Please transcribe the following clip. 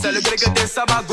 C'est le grec des t'es.